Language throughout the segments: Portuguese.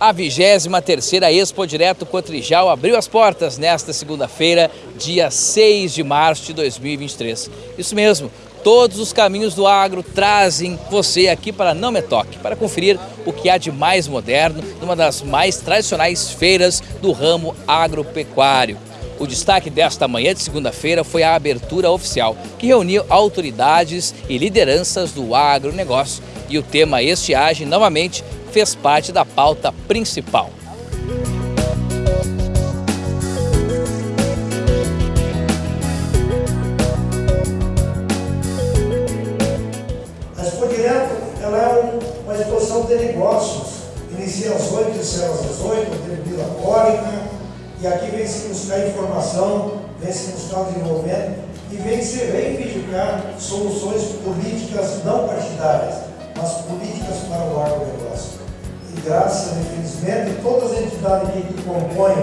A 23ª Expo Direto Cotrijal abriu as portas nesta segunda-feira, dia 6 de março de 2023. Isso mesmo, todos os caminhos do agro trazem você aqui para Não Me Toque, para conferir o que há de mais moderno numa das mais tradicionais feiras do ramo agropecuário. O destaque desta manhã de segunda-feira foi a abertura oficial, que reuniu autoridades e lideranças do agronegócio. E o tema estiagem, novamente, fez parte da pauta principal. A Expo Direto ela é uma exposição de negócios. Inicia às 8 e encerra às 8, tem bebida alcoólica, e aqui vem se buscar informação, vem se buscar desenvolvimento e vem se reivindicar soluções políticas não partidárias, mas políticas graças e infelizmente, todas as entidades que compõem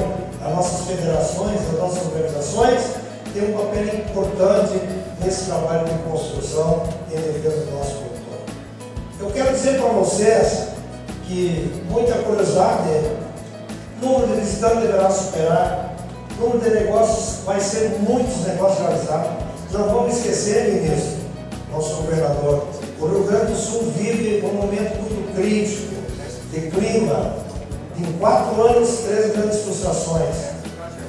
as nossas federações, as nossas organizações, têm um papel importante nesse trabalho de construção e defesa do nosso produtor. Eu quero dizer para vocês que muita curiosidade, o número de visitantes deverá superar, o número de negócios vai ser muitos negócios realizados. Não vamos esquecer, ministro, nosso governador, o Rio Grande do Sul vive um momento muito crítico de clima, em quatro anos, três grandes frustrações.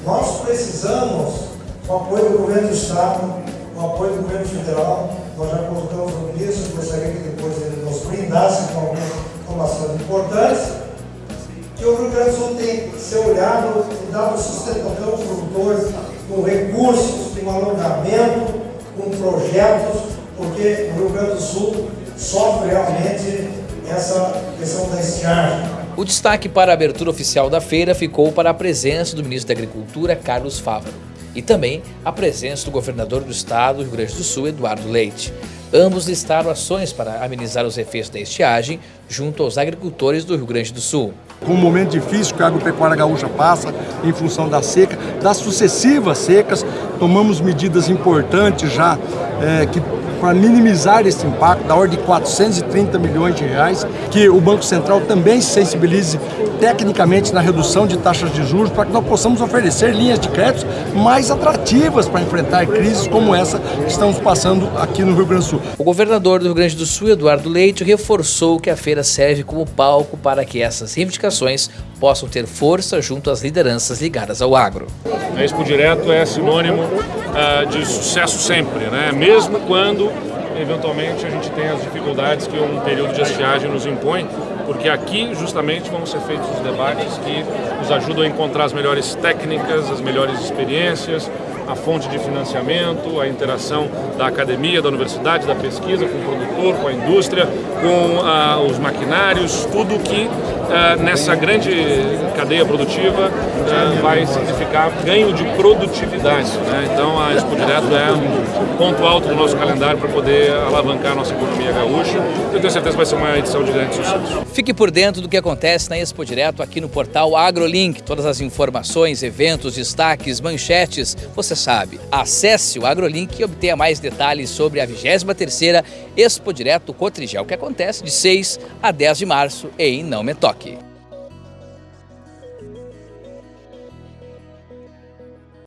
Nós precisamos, com o apoio do governo do Estado, com o apoio do governo federal, nós já colocamos o ministro, gostaria que depois ele nos brindasse com algumas informações importantes, que o Rio Grande do Sul tem que ser olhado e dado sustentação aos produtores com recursos, com alongamento, com projetos, porque o Rio Grande do Sul sofre realmente essa questão da estiagem. O destaque para a abertura oficial da feira ficou para a presença do ministro da Agricultura, Carlos Fávaro, e também a presença do governador do estado do Rio Grande do Sul, Eduardo Leite. Ambos listaram ações para amenizar os efeitos da estiagem junto aos agricultores do Rio Grande do Sul. Com um momento difícil que a agropecuária gaúcha passa em função da seca, das sucessivas secas, tomamos medidas importantes já é, que para minimizar esse impacto, da ordem de 430 milhões de reais, que o Banco Central também se sensibilize tecnicamente na redução de taxas de juros, para que nós possamos oferecer linhas de crédito mais atrativas para enfrentar crises como essa que estamos passando aqui no Rio Grande do Sul. O governador do Rio Grande do Sul, Eduardo Leite, reforçou que a feira serve como palco para que essas reivindicações possam ter força junto às lideranças ligadas ao agro. A Expo Direto é sinônimo uh, de sucesso sempre, né? mesmo quando eventualmente a gente tem as dificuldades que um período de estiagem nos impõe, porque aqui justamente vão ser feitos os debates que nos ajudam a encontrar as melhores técnicas, as melhores experiências, a fonte de financiamento, a interação da academia, da universidade, da pesquisa com o produtor, com a indústria, com ah, os maquinários, tudo que ah, nessa grande cadeia produtiva ah, vai significar ganho de produtividade. Né? Então a Expo Direto é um ponto alto do nosso calendário para poder alavancar a nossa economia gaúcha. Eu tenho certeza que vai ser uma edição de grande sucesso. Fique por dentro do que acontece na Expo Direto aqui no portal AgroLink. Todas as informações, eventos, destaques, manchetes, você sabe. Acesse o AgroLink e obtenha mais detalhes sobre a 23ª Expo Direto Cotrijal, que acontece de 6 a 10 de março em Não Me Toque aqui.